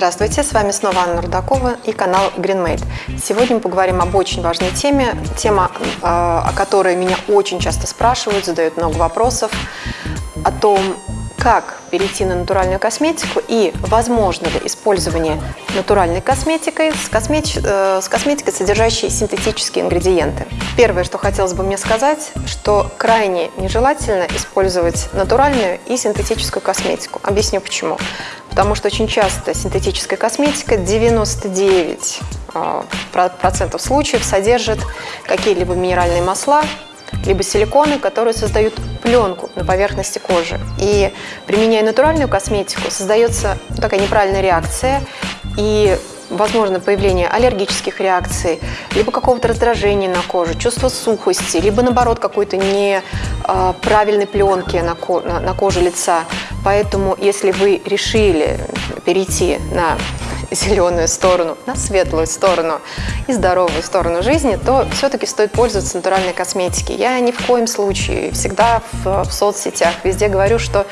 Здравствуйте, с вами снова Анна Рудакова и канал GreenMade. Сегодня мы поговорим об очень важной теме, тема, э, о которой меня очень часто спрашивают, задают много вопросов, о том, как перейти на натуральную косметику и возможно ли использование натуральной косметикой с, косметич... э, с косметикой, содержащей синтетические ингредиенты. Первое, что хотелось бы мне сказать, что крайне нежелательно использовать натуральную и синтетическую косметику. Объясню почему. Потому что очень часто синтетическая косметика 99 э, процентов случаев содержит какие-либо минеральные масла, либо силиконы, которые создают пленку на поверхности кожи. И применяя натуральную косметику, создается такая неправильная реакция, и возможно появление аллергических реакций, либо какого-то раздражения на коже, чувство сухости, либо наоборот какой-то неправильной пленки на, ко на коже лица. Поэтому если вы решили перейти на зеленую сторону, на светлую сторону и здоровую сторону жизни, то все-таки стоит пользоваться натуральной косметикой. Я ни в коем случае, всегда в, в соцсетях, везде говорю, что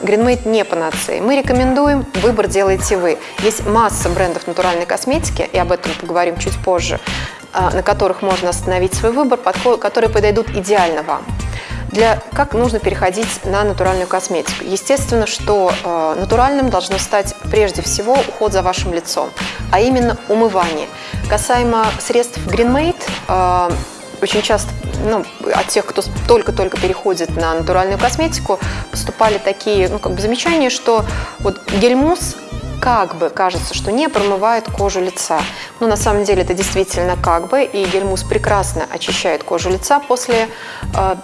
GreenMate не панацея. Мы рекомендуем, выбор делаете вы. Есть масса брендов натуральной косметики, и об этом поговорим чуть позже, а, на которых можно остановить свой выбор, которые подойдут идеально вам для, как нужно переходить на натуральную косметику. Естественно, что э, натуральным должно стать прежде всего уход за вашим лицом, а именно умывание. Касаемо средств GreenMate, э, очень часто ну, от тех, кто только-только переходит на натуральную косметику, поступали такие ну, как бы замечания, что вот гель-мусс как бы кажется, что не промывает кожу лица. Но на самом деле это действительно как бы, и гельмус прекрасно очищает кожу лица после э,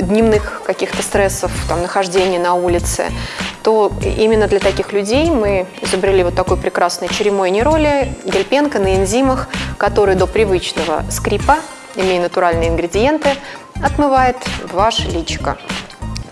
дневных каких-то стрессов, там, нахождения на улице, то именно для таких людей мы изобрели вот такой прекрасный черемой нероли, гель-пенка на энзимах, который до привычного скрипа, имея натуральные ингредиенты, отмывает ваше личико.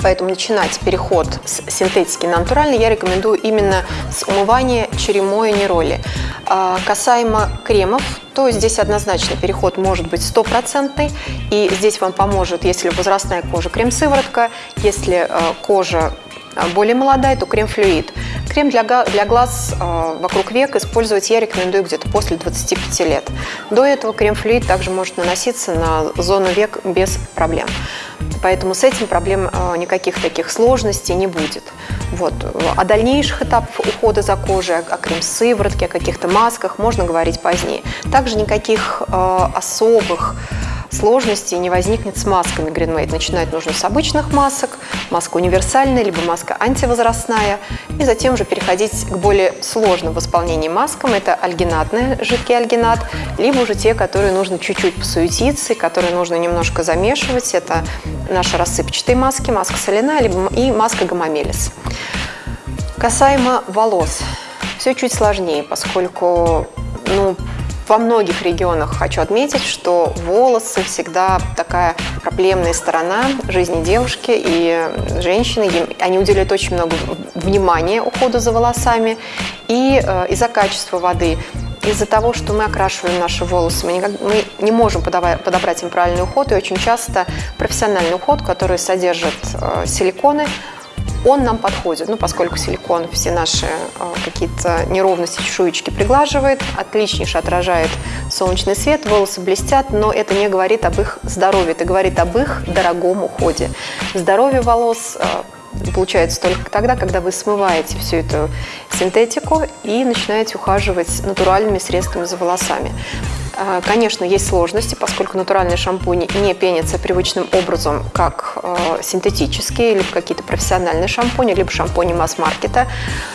Поэтому начинать переход с синтетики на натуральный я рекомендую именно с умывания черемой нероли. А, касаемо кремов, то здесь однозначно переход может быть стопроцентный. И здесь вам поможет, если возрастная кожа, крем-сыворотка, если э, кожа а, более молодая, то крем-флюид. Крем для, для глаз э, вокруг век использовать я рекомендую где-то после 25 лет. До этого крем-флюид также может наноситься на зону век без проблем. Поэтому с этим проблем э, никаких таких сложностей не будет. Вот. О дальнейших этапах ухода за кожей, о крем-сыворотке, о каких-то масках можно говорить позднее. Также никаких э, особых сложностей не возникнет с масками GreenMate. Начинать нужно с обычных масок, маска универсальная, либо маска антивозрастная, и затем уже переходить к более сложным в исполнении маскам. Это альгинатный, жидкий альгинат, либо уже те, которые нужно чуть-чуть посуетиться, которые нужно немножко замешивать. Это наши рассыпчатые маски, маска соляная либо и маска гомомелис. Касаемо волос, все чуть сложнее, поскольку ну, во многих регионах хочу отметить, что волосы всегда такая проблемная сторона жизни девушки и женщины. Они уделяют очень много внимания уходу за волосами. И э, из-за качества воды, из-за того, что мы окрашиваем наши волосы, мы, никак, мы не можем подобрать им правильный уход. И очень часто профессиональный уход, который содержит э, силиконы, он нам подходит, ну, поскольку силикон все наши э, какие-то неровности, чешуечки приглаживает, отличнейше отражает солнечный свет, волосы блестят, но это не говорит об их здоровье, это говорит об их дорогом уходе. Здоровье волос э, получается только тогда, когда вы смываете всю эту синтетику и начинаете ухаживать натуральными средствами за волосами. А, конечно, есть сложности, поскольку натуральные шампуни не пенятся привычным образом, как а, синтетические, либо какие-то профессиональные шампуни, либо шампуни масс-маркета.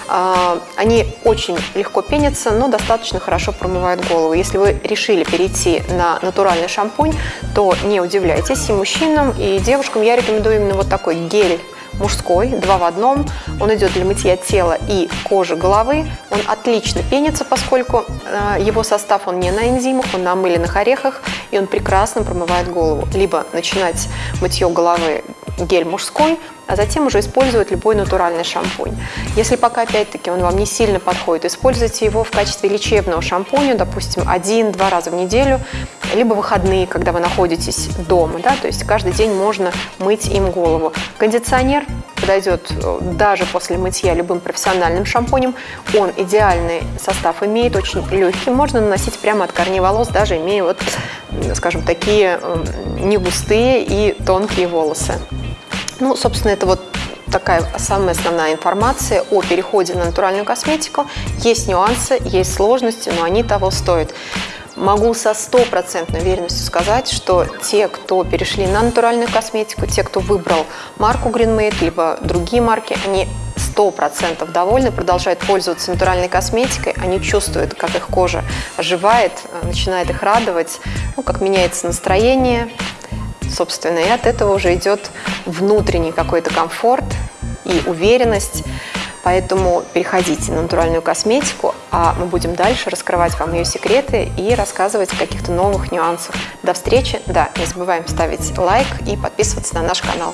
А, они очень легко пенятся, но достаточно хорошо промывают голову. Если вы решили перейти на натуральный шампунь, то не удивляйтесь, и мужчинам, и девушкам я рекомендую именно вот такой гель мужской, два в одном. Он идет для мытья тела и кожи головы. Он отлично пенится, поскольку э, его состав он не на энзимах, он на мыленных орехах, и он прекрасно промывает голову. Либо начинать мытье головы гель мужской, а затем уже использовать любой натуральный шампунь. Если пока, опять-таки, он вам не сильно подходит, используйте его в качестве лечебного шампуня, допустим, один-два раза в неделю, либо выходные, когда вы находитесь дома, да, то есть каждый день можно мыть им голову. Кондиционер подойдет э, даже после мытья любым профессиональным шампунем. Он идеальный состав имеет, очень легкий, можно наносить прямо от корней волос, даже имея вот, скажем, такие не густые и тонкие волосы. Ну, собственно, это вот такая самая основная информация о переходе на натуральную косметику. Есть нюансы, есть сложности, но они того стоят. Могу со стопроцентной уверенностью сказать, что те, кто перешли на натуральную косметику, те, кто выбрал марку Greenmade, либо другие марки, они сто процентов довольны, продолжают пользоваться натуральной косметикой, они чувствуют, как их кожа оживает, начинает их радовать, ну, как меняется настроение, собственно, и от этого уже идет внутренний какой-то комфорт и уверенность. Поэтому переходите на натуральную косметику, а мы будем дальше раскрывать вам ее секреты и рассказывать о каких-то новых нюансах. До встречи. Да, не забываем ставить лайк и подписываться на наш канал.